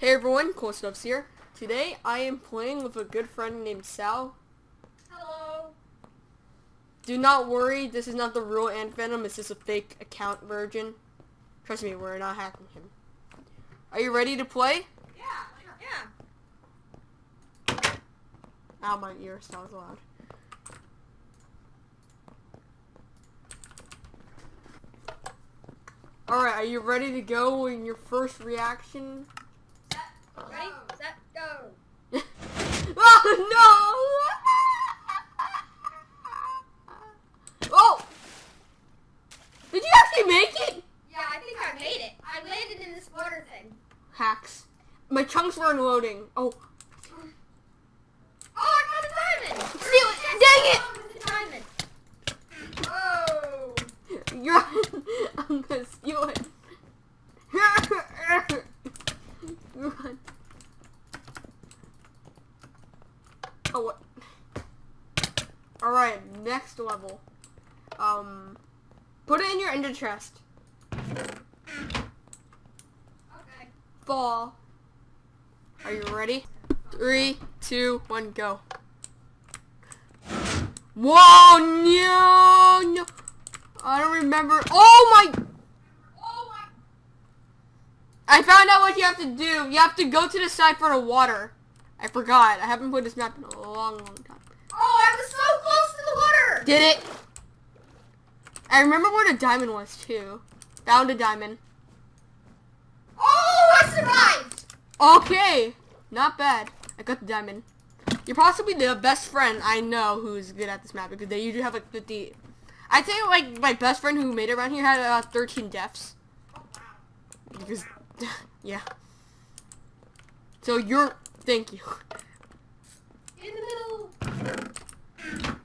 Hey everyone, Cool Stuffs here. Today I am playing with a good friend named Sal. Hello. Do not worry, this is not the real Ant Venom, it's just a fake account version. Trust me, we're not hacking him. Are you ready to play? Yeah. Yeah. Ow, my ear sounds loud. Alright, are you ready to go in your first reaction? Set. Ready? Set. Go. oh no! Oh! Did you actually make it? Yeah, I think I made it. I landed in this water thing. Hacks. My chunks were unloading. Oh. Oh, I found a diamond. Steal it! Dang it! Oh, diamond. Whoa. You're I'm gonna steal it. Run. Oh what? Alright, next level. Um put it in your ender chest. Fall. Are you ready? Three, two, one, go. Whoa, no, no. I don't remember. Oh my. Oh my. I found out what you have to do. You have to go to the side for the water. I forgot. I haven't played this map in a long, long time. Oh, I was so close to the water. Did it? I remember where the diamond was too. Found a diamond. Survived. Okay. Not bad. I got the diamond. You're possibly the best friend I know who's good at this map because they usually have like 50. I'd say like my best friend who made it around here had uh, 13 deaths. Because, yeah. So you're, thank you. In the middle.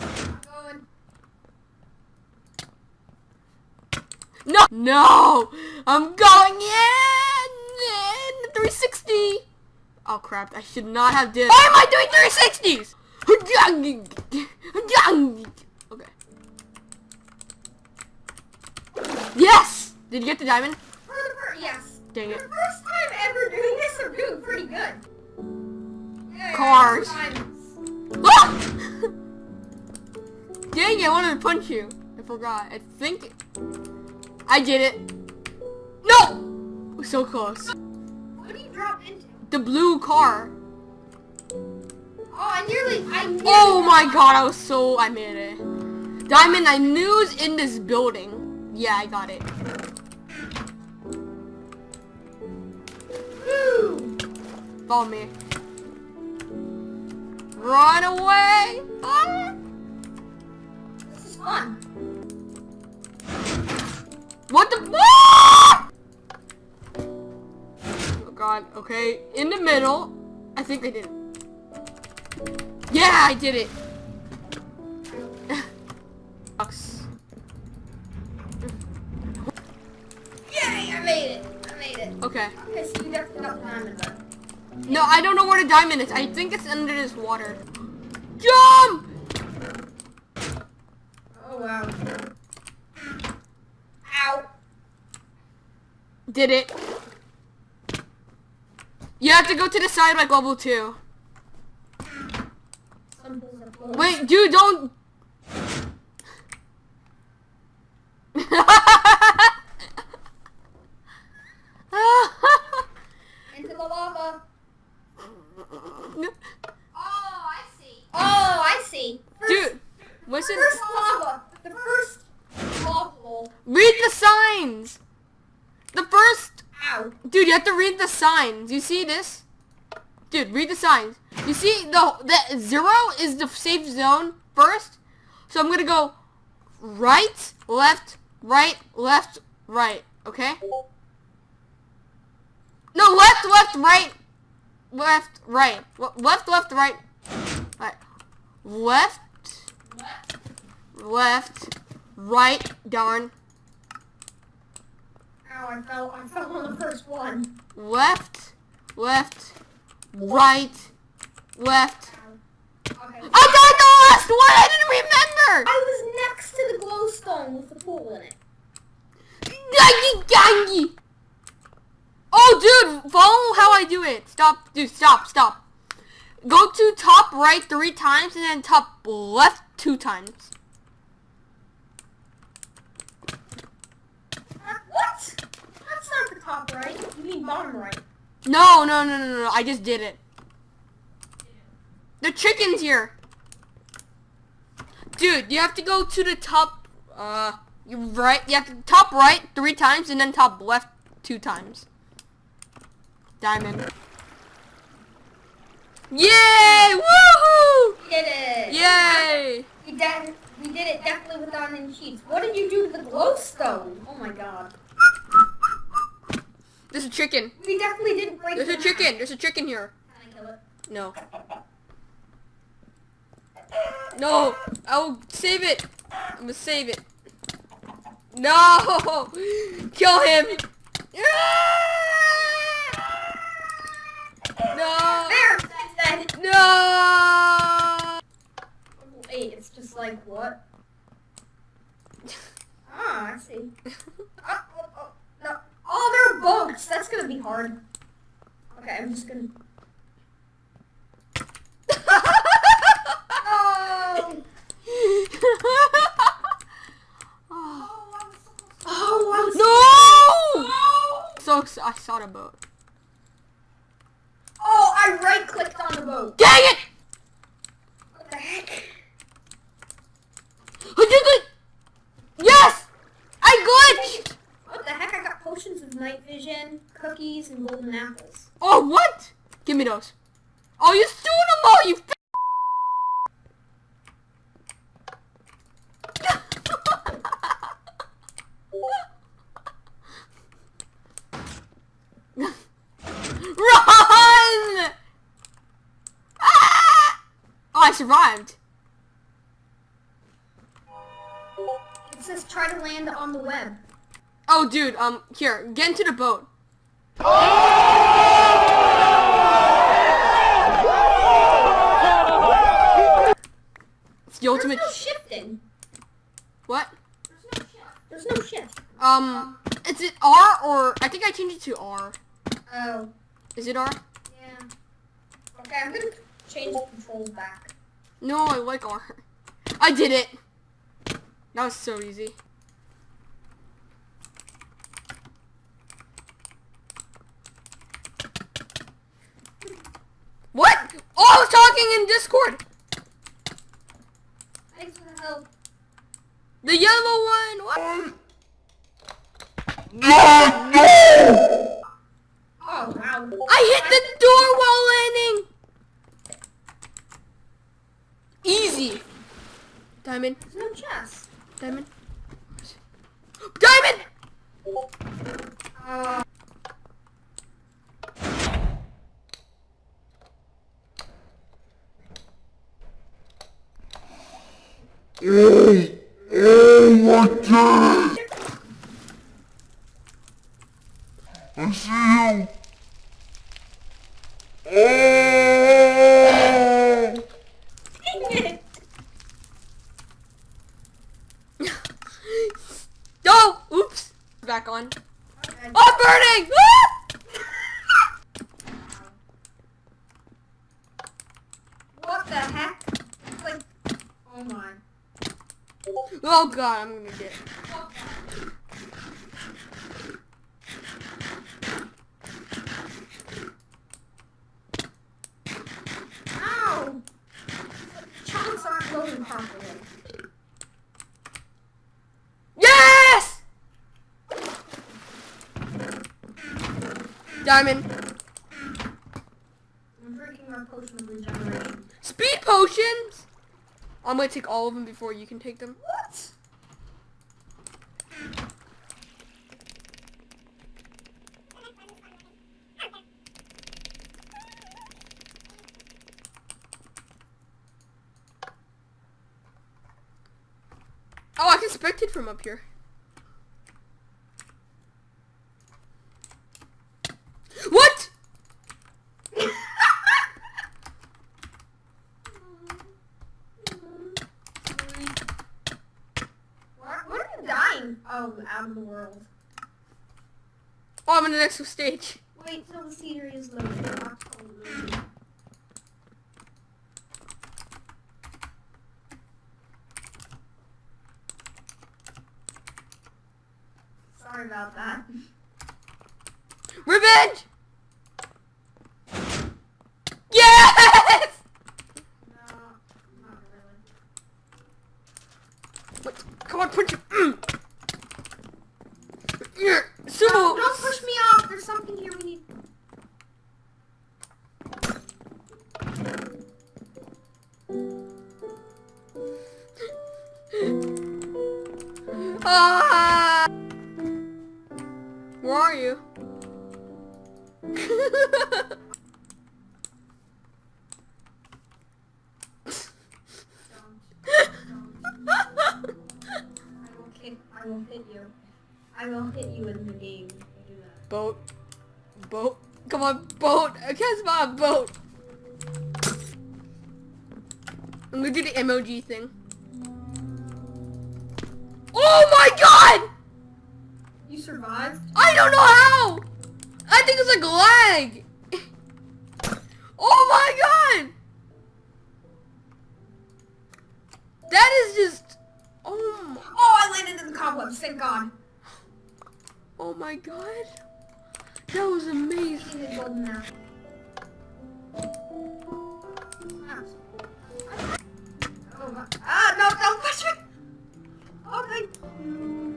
I'm going. No, no, I'm going in, in 360. Oh crap, I should not have did. Why am I doing 360s? Okay. Yes! Did you get the diamond? For the first, yes. Dang For it. the first time ever doing this, I'm doing pretty good. Yay, Cars. Ah! Dang it, I wanted to punch you. I forgot. I think I did it. No! So close. What do you drop into? The blue car. Oh, I nearly, I nearly. Oh my god, I was so, I made it. Diamond, I knew it was in this building. Yeah, I got it. Woo! Follow me. Run away! Ah! This is fun. What the? Ah! God. Okay, in the middle. I think I did it. Yeah, I did it. Sucks. Yay, I made it. I made it. Okay. Okay, so you got the diamond. No, I don't know where the diamond is. I think it's under this water. Jump! Oh, wow. Ow. Did it. You have to go to the side like level two. Some bulls are blowing. Wait, dude, don't. Into the lava. Oh, I see. Oh, I see. First, dude, listen. First lava. The first lava hole. Read the signs. Dude, you have to read the signs. You see this? Dude, read the signs. You see the the zero is the safe zone first. So I'm gonna go right, left, right, left, right. Okay. No, left, left, right, left, right, Le- left, left, right, right, left, left, right. Darn. Ow, I fell. I fell on the first one. left, left, right, left. Okay. I got the last one. I didn't remember. I was next to the glowstone with the pool in it. Gangy, gangy. Oh, dude, follow how I do it. Stop, dude, stop, stop. Go to top right three times and then top left two times. What? That's not the top right. You mean bottom right. No, no, no, no, no, I just did it. The chicken's here. Dude, you have to go to the top, uh, right, you have to top right three times and then top left two times. Diamond. Yay! Woohoo! We did it. Yay! We did. We did it definitely without any cheats. What did you do to the glowstone? Oh my god. There's a chicken. We definitely didn't break. There's a chicken. There's a chicken here. Can I kill it? No. No! I'll save it! I'm gonna save it. No! Kill him! No! There. Dead. No! Wait, it's just like what? Ah, I see. Oh. Oh, they're bugs. That's gonna be hard. Okay, I'm just gonna. Oh. Oh, so. no! Oh. So I saw the boat. Oh, I right clicked on the boat. Dang it! What the heck? I did it! Yes! I glitched! What the heck? I got potions of night vision, cookies, and golden apples. Oh, what? Give me those. Oh, you stole them all, you f- Run! Ah! Oh, I survived. It says try to land on the web. Oh, dude, um, here, get into the boat. It's the There's ultimate. no shifting. What? There's no shift. There's no shift. Um, is it R or I think I changed it to R. Oh, Is it R? yeah. Okay, I'm gonna change the controls back. No, I like R. I did it. That was so easy. What? Oh, I was talking in Discord. Thanks for the help. The yellow one. What? Oh, wow. I hit the door while landing. Easy. Diamond. There's no chest. Diamond. Diamond. Uh, Oh, oh my god! I see you! Oh! Oh, oops. Back on. okay. Oh, I'm burning. Ah! What the heck? It's like, oh my. Oh god, I'm gonna get. Ow! Chunks aren't loading properly. Yes! Diamond. I'm drinking our potion of regeneration. Speed potions. I'm gonna take all of them before you can take them. What? I can from up here. What? What? What are you dying? Oh, out of the world. Oh, I'm in the next stage. Wait till the scenery is loaded. About that. Revenge! Yes! No, not really. Wait, come on, punch him. Mm. Yeah, No, don't push me off. There's something here we need. Ah! Are you? I will hit. You. I will hit you in the game if you do that. boat. Boat. Come on, boat. I can't boat. I'm gonna do the emoji thing. Oh my god! You survived? I don't know how! I think it's a lag! oh my god! That is just... Oh, my... oh I landed in the cobwebs, thank god. Oh my god. That was amazing. Ah. Oh, ah, no, don't push me! Oh my...